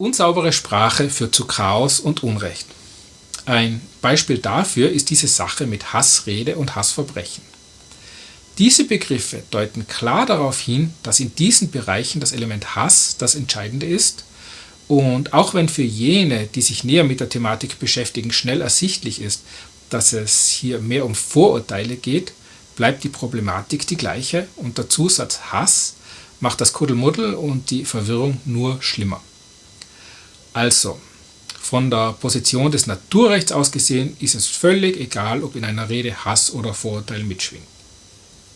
Unsaubere Sprache führt zu Chaos und Unrecht. Ein Beispiel dafür ist diese Sache mit Hassrede und Hassverbrechen. Diese Begriffe deuten klar darauf hin, dass in diesen Bereichen das Element Hass das Entscheidende ist und auch wenn für jene, die sich näher mit der Thematik beschäftigen, schnell ersichtlich ist, dass es hier mehr um Vorurteile geht, bleibt die Problematik die gleiche und der Zusatz Hass macht das Kuddelmuddel und die Verwirrung nur schlimmer. Also, von der Position des Naturrechts aus gesehen ist es völlig egal, ob in einer Rede Hass oder Vorurteil mitschwingt.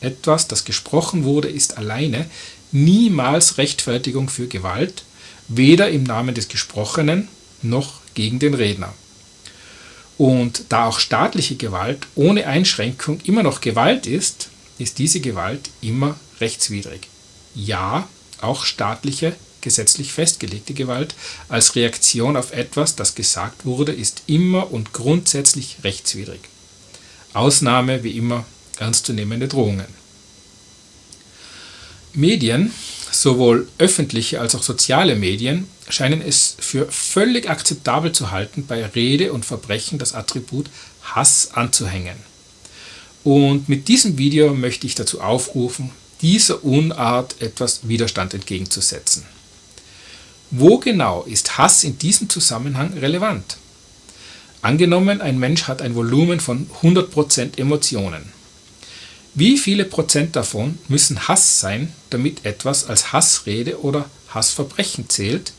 Etwas, das gesprochen wurde, ist alleine niemals Rechtfertigung für Gewalt, weder im Namen des Gesprochenen noch gegen den Redner. Und da auch staatliche Gewalt ohne Einschränkung immer noch Gewalt ist, ist diese Gewalt immer rechtswidrig. Ja, auch staatliche, gesetzlich festgelegte Gewalt als Reaktion auf etwas, das gesagt wurde, ist immer und grundsätzlich rechtswidrig. Ausnahme wie immer ernstzunehmende Drohungen. Medien Sowohl öffentliche als auch soziale Medien scheinen es für völlig akzeptabel zu halten, bei Rede und Verbrechen das Attribut Hass anzuhängen. Und mit diesem Video möchte ich dazu aufrufen, dieser Unart etwas Widerstand entgegenzusetzen. Wo genau ist Hass in diesem Zusammenhang relevant? Angenommen, ein Mensch hat ein Volumen von 100% Emotionen. Wie viele Prozent davon müssen Hass sein, damit etwas als Hassrede oder Hassverbrechen zählt?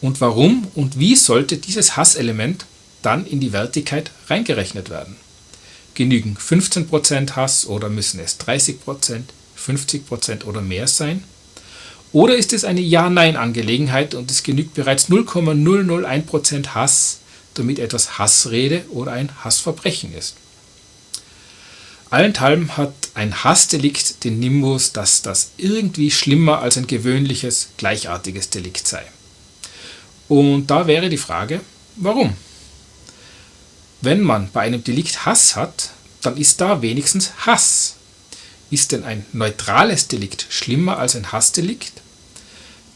Und warum und wie sollte dieses Hasselement dann in die Wertigkeit reingerechnet werden? Genügen 15% Hass oder müssen es 30%, 50% oder mehr sein? Oder ist es eine Ja-Nein-Angelegenheit und es genügt bereits 0,001% Hass, damit etwas Hassrede oder ein Hassverbrechen ist? Allenthalben hat ein Hassdelikt den Nimbus, dass das irgendwie schlimmer als ein gewöhnliches, gleichartiges Delikt sei. Und da wäre die Frage, warum? Wenn man bei einem Delikt Hass hat, dann ist da wenigstens Hass. Ist denn ein neutrales Delikt schlimmer als ein Hassdelikt?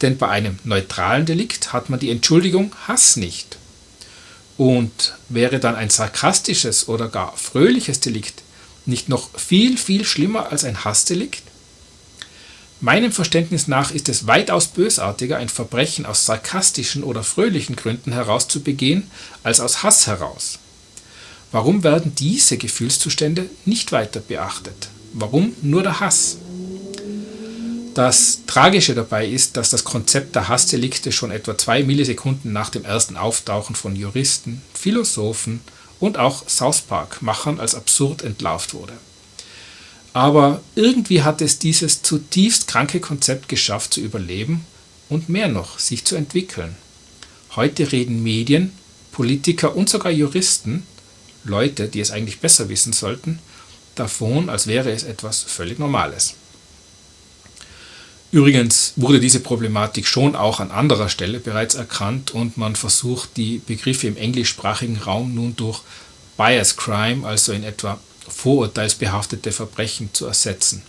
Denn bei einem neutralen Delikt hat man die Entschuldigung Hass nicht. Und wäre dann ein sarkastisches oder gar fröhliches Delikt nicht noch viel, viel schlimmer als ein Hassdelikt? Meinem Verständnis nach ist es weitaus bösartiger, ein Verbrechen aus sarkastischen oder fröhlichen Gründen heraus zu begehen, als aus Hass heraus. Warum werden diese Gefühlszustände nicht weiter beachtet? Warum nur der Hass? Das Tragische dabei ist, dass das Konzept der Hassdelikte schon etwa zwei Millisekunden nach dem ersten Auftauchen von Juristen, Philosophen und auch South Park-Machern als absurd entlarvt wurde. Aber irgendwie hat es dieses zutiefst kranke Konzept geschafft zu überleben und mehr noch, sich zu entwickeln. Heute reden Medien, Politiker und sogar Juristen, Leute, die es eigentlich besser wissen sollten, davon, als wäre es etwas völlig Normales. Übrigens wurde diese Problematik schon auch an anderer Stelle bereits erkannt und man versucht die Begriffe im englischsprachigen Raum nun durch Bias Crime, also in etwa vorurteilsbehaftete Verbrechen, zu ersetzen.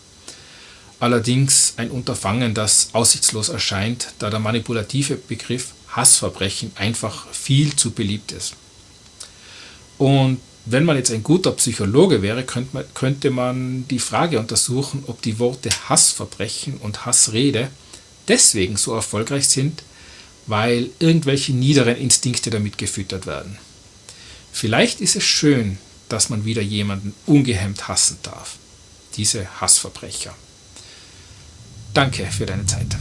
Allerdings ein Unterfangen, das aussichtslos erscheint, da der manipulative Begriff Hassverbrechen einfach viel zu beliebt ist. Und wenn man jetzt ein guter Psychologe wäre, könnte man, die Frage untersuchen, ob die Worte Hassverbrechen und Hassrede deswegen so erfolgreich sind, weil irgendwelche niederen Instinkte damit gefüttert werden. Vielleicht ist es schön, dass man wieder jemanden ungehemmt hassen darf. Diese Hassverbrecher. Danke für deine Zeit.